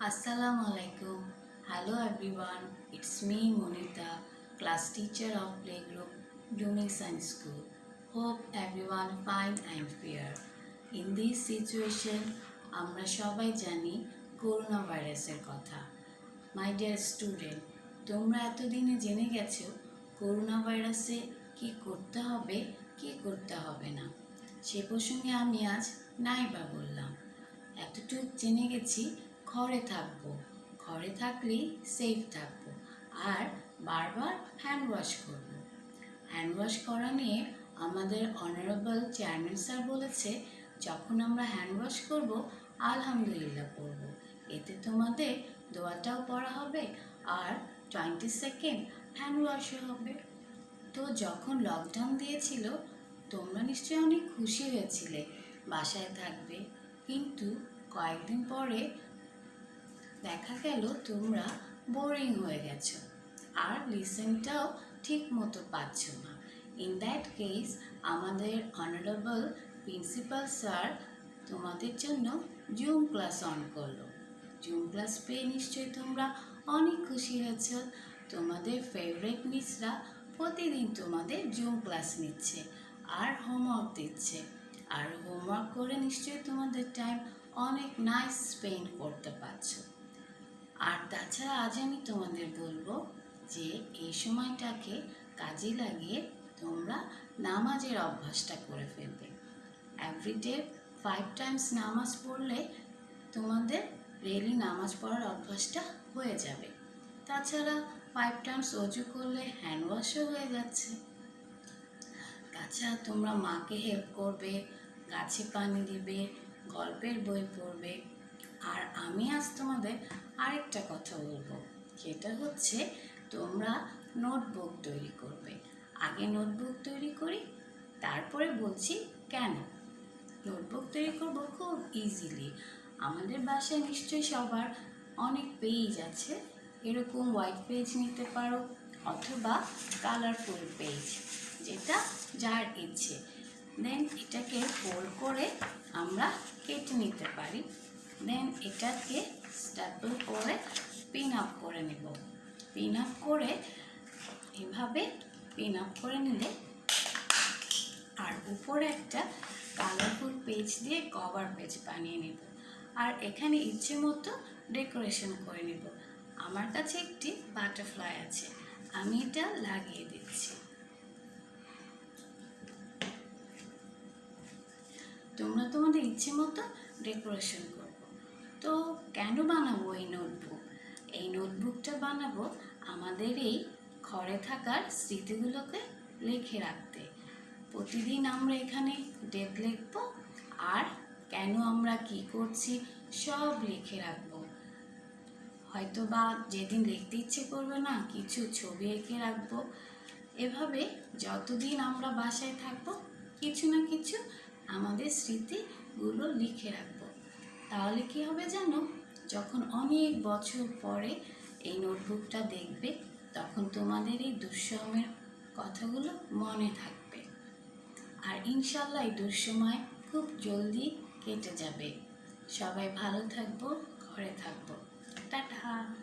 Assalamu alaikum. Hello everyone. It's me Monita, class teacher of playgroup Blooming Science School. Hope everyone fine and fair. In this situation, আমরা সবাই জানি corona ভাইরাসের কথা my dear student তোমরা এতদিনে জেনে গেছো করোনা ভাইরাসে কি করতে হবে কি করতে হবে না সে প্রসঙ্গে আমি আজ নাই বা বললাম এতটুক জেনে গেছি ঘরে থাকব। ঘরে থাকলেই সেফ থাকব। আর বারবার হ্যান্ড ওয়াশ করব। হ্যান্ড ওয়াশ করা নিয়ে আমাদের অনারেবল চেয়ারম্যান স্যার বলেছে, যখন আমরা হ্যান্ড ওয়াশ করব, আলহামদুলিল্লাহ পড়ব এতে তোমাদের দোয়াটাও পড়া হবে আর টোয়েন্টি সেকেন্ড হ্যান্ড ওয়াশও হবে। তো যখন লকডাউন দিয়েছিল, তোমরা নিশ্চয়ই অনেক খুশি হয়েছিলে। বাসায় থাকবে। কিন্তু কয়েকদিন পরে দেখা গেল তোমরা বোরিং হয়ে গেছো। আর লিসেনটাও ঠিক মতো পাচ্ছ না। ইন দ্যাট কেস আমাদের অনারেবল প্রিন্সিপাল স্যার তোমাদের জন্য জুম ক্লাস অন করল। জুম ক্লাস পেয়ে নিশ্চয়ই তোমরা অনেক খুশি হয়েছ। তোমাদের ফেভারিট মিসরা প্রতিদিন তোমাদের জুম ক্লাস নিচ্ছে আর হোমওয়ার্ক দিচ্ছে। আর হোমওয়ার্ক করে নিশ্চয়ই তোমাদের টাইম অনেক নাইস স্পেন্ড করতে পারছ। আর তাছাড়া আজ আমি তোমাদের বলব যে এই সময়টাকে কাজে লাগিয়ে তোমরা নামাজের অভ্যাসটা করে ফেলবে। এভরিডে ফাইভ টাইমস নামাজ পড়লে তোমাদের ডেইলি নামাজ পড়ার অভ্যাসটা হয়ে যাবে। তাছাড়া ফাইভ টাইমস অজু করলে হ্যান্ড ওয়াশও হয়ে যাচ্ছে। তাছাড়া তোমরা মাকে হেল্প করবে, গাছে পানি দিবে, গল্পের বই পড়বে আর আমি আজ তোমাদের আরেকটা কথা বলব। সেটা হচ্ছে, তোমরা নোটবুক তৈরি করবে। আগে নোটবুক তৈরি করি, তারপরে বলছি কেন? নোটবুক তৈরি করব খুব ইজিলি আমাদের বাসায় নিশ্চয়ই সবার অনেক পেজ আছে। এরকম হোয়াইট পেজ নিতে পারো অথবা কালারফুল পেজ যেটা যার ইচ্ছে। দেন এটাকে ফোল্ড করে আমরা কেটে নিতে পারি। দেন এটাকে স্ট্যাপল করে পিন আপ করে নেব। পিন আপ করে এভাবে পিন আপ করে নিলে আর উপরে একটা কালারফুল পেজ দিয়ে কভার পেজ বানিয়ে নেব। আর এখানে ইচ্ছে মতো ডেকোরেশন করে নেব। আমার কাছে একটি বাটারফ্লাই আছে, আমি এটা লাগিয়ে দিচ্ছি। তোমরা তোমাদের ইচ্ছে মতো ডেকোরেশন তো কেন বানাবো এই নোটবুক এই নোটবুকটা বানাবো আমাদের এই ঘরে থাকার স্মৃতিগুলোকে লিখে রাখতে। প্রতিদিন আমরা এখানে ডেট লিখব আর কেন আমরা কি করছি সব লিখে রাখব। হয়তো বা যেদিন লিখতে ইচ্ছে করবে না, কিছু ছবি এঁকে রাখব। এভাবে যতদিন আমরা বাসায় থাকব, কিছু না কিছু আমাদের স্মৃতিগুলো লিখে রাখব। তাহলে কি হবে জানো? যখন অনেক বছর পরে এই নোটবুকটা দেখবে, তখন তোমাদের এই দুঃসময়ের কথাগুলো মনে থাকবে। আর ইনশাল্লাহ এই দুঃসময় খুব জলদি কেটে যাবে। সবাই ভালো থাকব, ঘরে থাকব। টাটা!